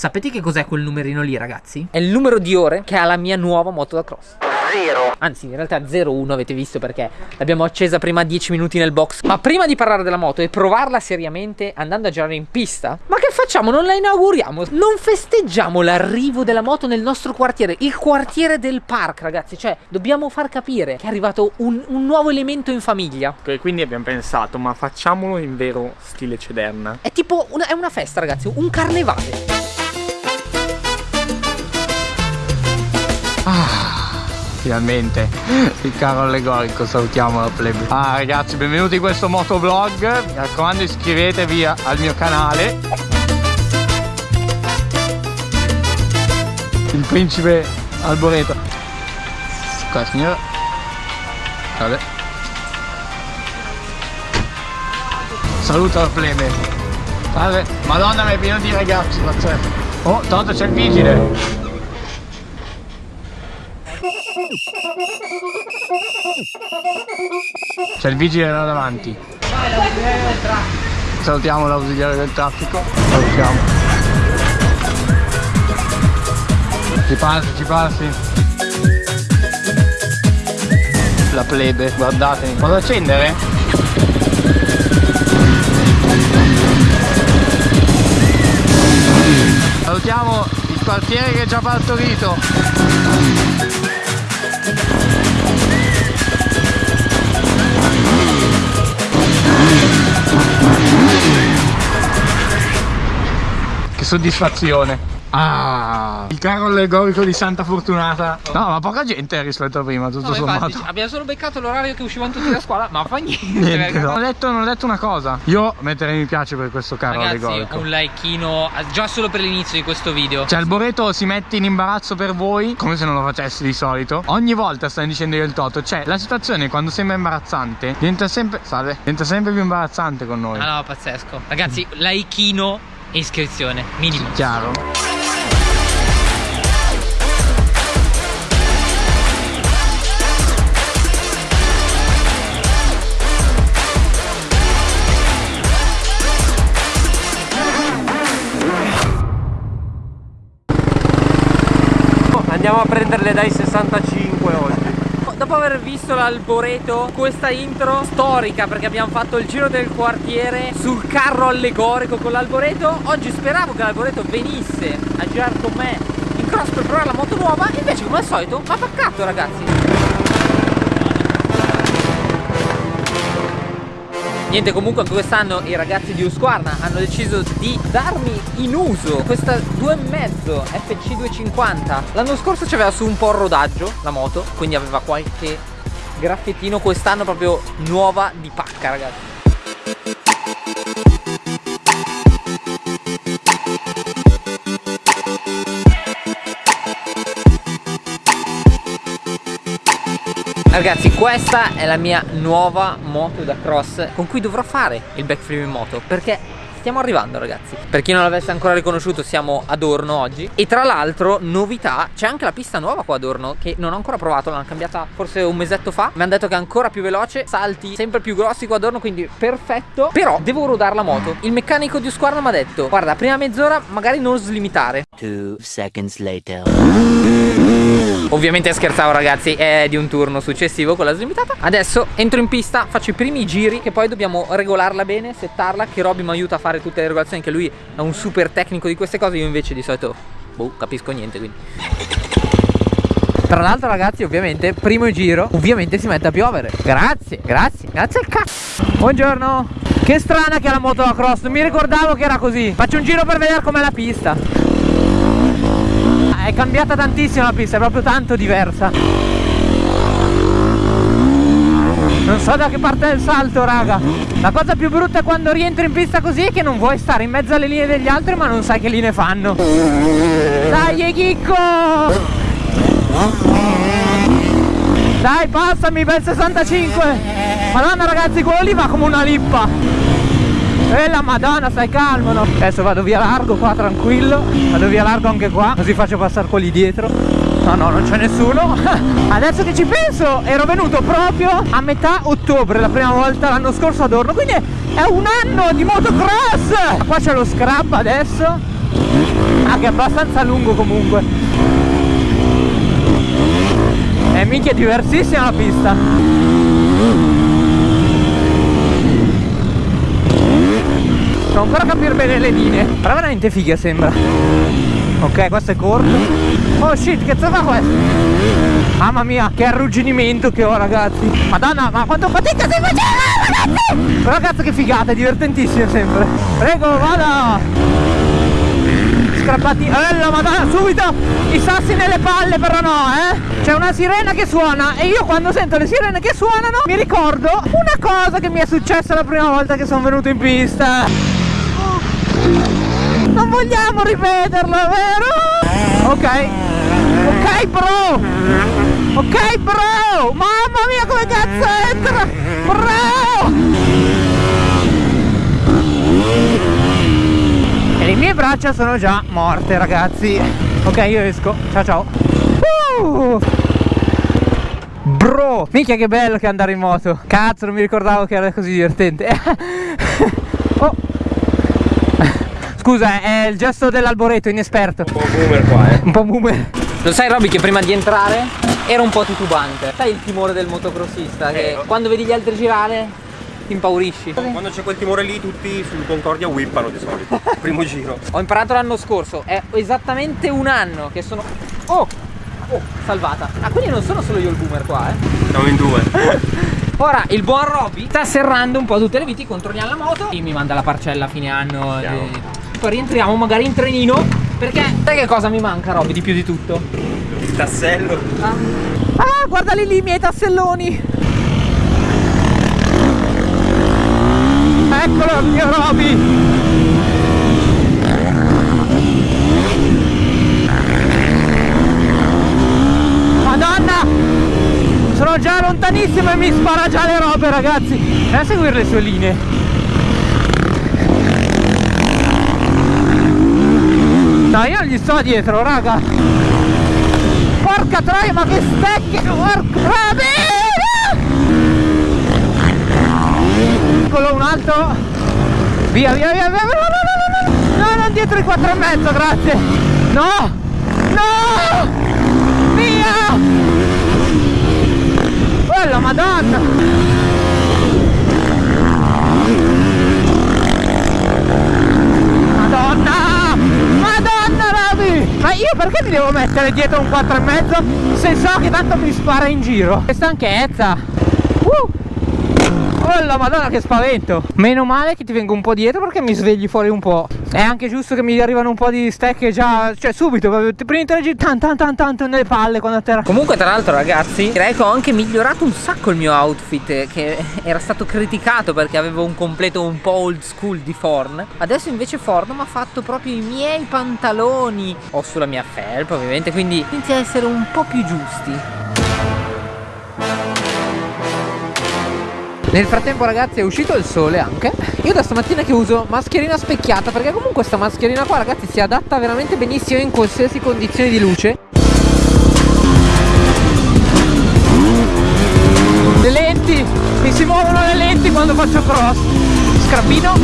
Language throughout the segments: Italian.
Sapete che cos'è quel numerino lì ragazzi? È il numero di ore che ha la mia nuova moto da cross Zero. Anzi in realtà 01 avete visto perché l'abbiamo accesa prima 10 minuti nel box. Ma prima di parlare della moto e provarla seriamente andando a girare in pista Ma che facciamo? Non la inauguriamo? Non festeggiamo l'arrivo della moto nel nostro quartiere Il quartiere del park ragazzi. Cioè dobbiamo far capire che è arrivato un, un nuovo elemento in famiglia. Ok quindi abbiamo pensato ma facciamolo in vero stile cederna È tipo una, è una festa ragazzi Un carnevale finalmente il carro allegorico, salutiamo la plebe. Ah ragazzi, benvenuti in questo motovlog. Mi raccomando iscrivetevi al mio canale. Il principe Alboreto. Qua signora. Vabbè. Saluta la plebe. Salve. Madonna mi è pieno di ragazzi, pazzesco. Oh, tanto c'è il vigile. C'è il vigile là davanti. Salutiamo l'ausiliare del traffico. Salutiamo. Ci passi, ci passi. La plebe, guardate. Vado ad accendere? Salutiamo il quartiere che è già partorito. Soddisfazione Ah, il carro allegorico di Santa Fortunata. No, ma poca gente rispetto a prima, tutto no, sommato. Infatti, abbiamo solo beccato l'orario che uscivano tutti da scuola, ma fa niente. niente no. non, ho detto, non, ho detto, una cosa. Io metterei mi piace per questo carro Ragazzi, allegorico. un likeino già solo per l'inizio di questo video. Cioè, il Boreto si mette in imbarazzo per voi, come se non lo facessi di solito. Ogni volta stai dicendo io il toto. Cioè, la situazione quando sembra imbarazzante diventa sempre. Salve, diventa sempre più imbarazzante con noi. Ah no, pazzesco. Ragazzi, likeino iscrizione, minimo. Chiaro. Andiamo a prenderle dai 65 oggi Dopo aver visto l'alboreto Questa intro storica Perché abbiamo fatto il giro del quartiere Sul carro allegorico con l'alboreto Oggi speravo che l'alboreto venisse A girare con me in cross per provare la moto nuova Invece come al solito mi ha paccato ragazzi Niente comunque anche quest'anno i ragazzi di Usquarna hanno deciso di darmi in uso questa 2.5 FC250 L'anno scorso c'aveva su un po' il rodaggio la moto quindi aveva qualche graffettino. Quest'anno proprio nuova di pacca ragazzi Ragazzi questa è la mia nuova moto da cross con cui dovrò fare il backflip in moto perché stiamo arrivando ragazzi. Per chi non l'avesse ancora riconosciuto siamo ad Orno oggi. E tra l'altro novità c'è anche la pista nuova qua ad Orno Che non ho ancora provato l'hanno cambiata forse un mesetto fa. Mi hanno detto che è ancora più veloce Salti sempre più grossi qua ad Orno quindi perfetto. Però devo rodare la moto. Il meccanico di Usquarna mi ha detto Guarda prima mezz'ora magari non slimitare Two seconds later. Ovviamente scherzavo ragazzi È di un turno successivo con la slimitata. Adesso entro in pista Faccio i primi giri Che poi dobbimo regolarla bene Settarla Che Robby mi aiuta a fare fare tutte le regolazioni che lui è un super tecnico di queste cose io invece di solito boh capisco niente quindi. Tra l'altro ragazzi ovviamente primo giro ovviamente si mette a piovere. Grazie, grazie, grazie al cazzo. Buongiorno. Che strana che ha la moto da cross Non mi ricordavo che era così. Faccio un giro per vedere com'è la pista. È cambiata tantissimo la pista È proprio tanto diversa non so da che parte è il salto raga. La cosa più brutta quando rientri in pista così È che non vuoi stare in mezzo alle linee degli altri Ma non sai che linee fanno. Dai chicco Dai passami bel 65 Madonna ragazzi quello lì va come una lippa. E la madonna stai calmo no? Adesso vado via largo qua tranquillo. Vado via largo anche qua Così faccio passare quelli dietro No, no, non c'è nessuno Adesso che ci penso Ero venuto proprio a metà ottobre La prima volta l'anno scorso ad Orno Quindi è un anno di motocross Qua c'è lo scrap adesso Ah, che è abbastanza lungo comunque. Eh, minchia, è diversissima la pista. Devo ancora capire bene le linee. Però veramente figa sembra. Ok, questo è corto. Oh shit, che zona questo? Mamma mia, che arrugginimento che ho ragazzi. Madonna, ma quanto fatica stai facendo ragazzi! Però cazzo che figata, è divertentissimo sempre. Prego, vada! Strappati, bella madonna, subito i sassi nelle palle però no, eh! C'è una sirena che suona e io quando sento le sirene che suonano mi ricordo una cosa che mi è successa la prima volta che sono venuto in pista. Non vogliamo ripeterlo, vero? Ok. Ok, bro. Ok, bro. Mamma mia, come cazzo entra? Bro. E le mie braccia sono già morte, ragazzi. Ok, io esco. Ciao, ciao. Uh. Bro, minchia che bello che andare in moto Cazzo, non mi ricordavo che era così divertente Oh Scusa, è il gesto dell'alboreto, inesperto. Un po' boomer qua, eh. Un po' boomer. Lo sai Robby che prima di entrare era un po' titubante. Sai il timore del motocrossista che Eh. quando vedi gli altri girare ti impaurisci. Quando c'è quel timore lì tutti sul Concordia whippano di solito. Primo giro. Ho imparato l'anno scorso, è esattamente un anno che sono... Oh! Oh, salvata. Ah, quindi non sono solo io il boomer qua, eh. Siamo in due. Ora il buon Robby sta serrando un po' tutte le viti, controlliamo la moto e mi manda la parcella a fine anno. Eh, Poi rientriamo magari in trenino. Perché sai che cosa mi manca Robby di più di tutto? Il tassello. Ah, ah guardali lì i miei tasselloni. Eccolo il mio Robby. Madonna! Sono già lontanissimo e mi spara già le robe ragazzi Vai a seguire le sue linee No io non gli sto dietro raga. Porca troia ma che stecche Porca troia. Eccolo un altro. Via via via via No no no no no No non dietro i quattro e mezzo grazie. No No. Via. Bella madonna. Madonna Ma io perché mi devo mettere dietro un 4 e mezzo Se so che tanto mi spara in giro Che stanchezza uh. Oh la madonna che spavento. Meno male che ti vengo un po' dietro perché mi svegli fuori un po' È anche giusto che mi arrivano un po' di stecche già Cioè subito Prima di tre tan tan tan tan nelle palle quando atterra. Comunque tra l'altro ragazzi Direi che ho anche migliorato un sacco il mio outfit Che era stato criticato perché avevo un completo un po' old school di Forn. Adesso invece Forn mi ha fatto proprio i miei pantaloni. Ho sulla mia felpa ovviamente Quindi inizia a essere un po' più giusti Nel frattempo ragazzi è uscito il sole anche. Io da stamattina che uso mascherina specchiata Perché comunque questa mascherina qua ragazzi si adatta veramente benissimo in qualsiasi condizioni di luce. Le lenti Mi si muovono le lenti quando faccio cross. Scrappino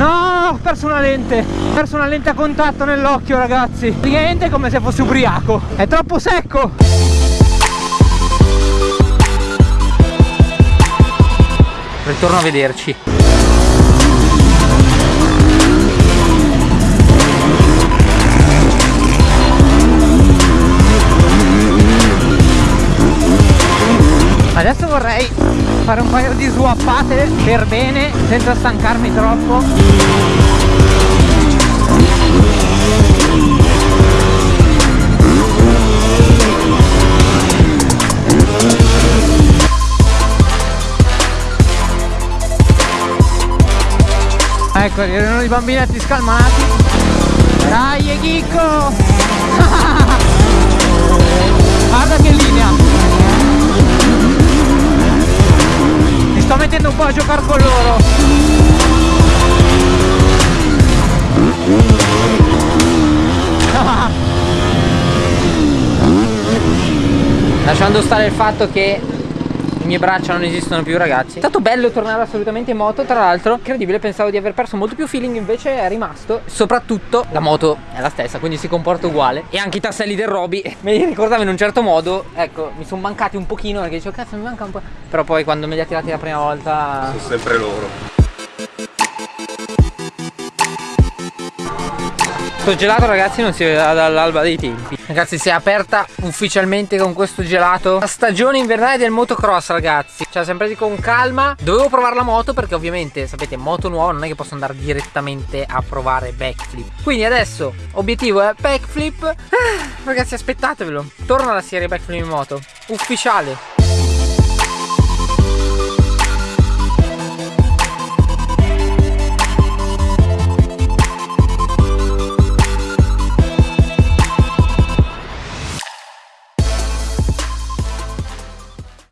Ho perso una lente Ho perso una lente a contatto nell'occhio ragazzi. Praticamente è come se fossi ubriaco. È troppo secco. Ritorno a vederci Adesso vorrei fare un paio di swappate per bene senza stancarmi troppo Ecco, erano i bambinetti scalmanati Dai Chicco! Guarda che linea! Sto mettendo un po' a giocare con loro! Lasciando stare il fatto che mie braccia non esistono più ragazzi. È stato bello tornare assolutamente in moto Tra l'altro. Incredibile pensavo di aver perso molto più feeling Invece è rimasto. Soprattutto la moto è la stessa Quindi si comporta uguale. E anche i tasselli del Roby Me li ricordavo in un certo modo. Ecco mi sono mancati un pochino Perché dicevo cazzo mi manca un po' Però poi quando me li ha tirati la prima volta Sono sempre loro. Questo gelato ragazzi non si vedeva dall'alba dei tempi. Ragazzi si è aperta ufficialmente con questo gelato. La stagione invernale del motocross ragazzi. Ci ha sempre con calma. Dovevo provare la moto perché ovviamente sapete moto nuova non è che posso andare direttamente a provare backflip. Quindi adesso obiettivo è backflip. Ah, Ragazzi aspettatevelo. Torna la serie backflip in moto. Ufficiale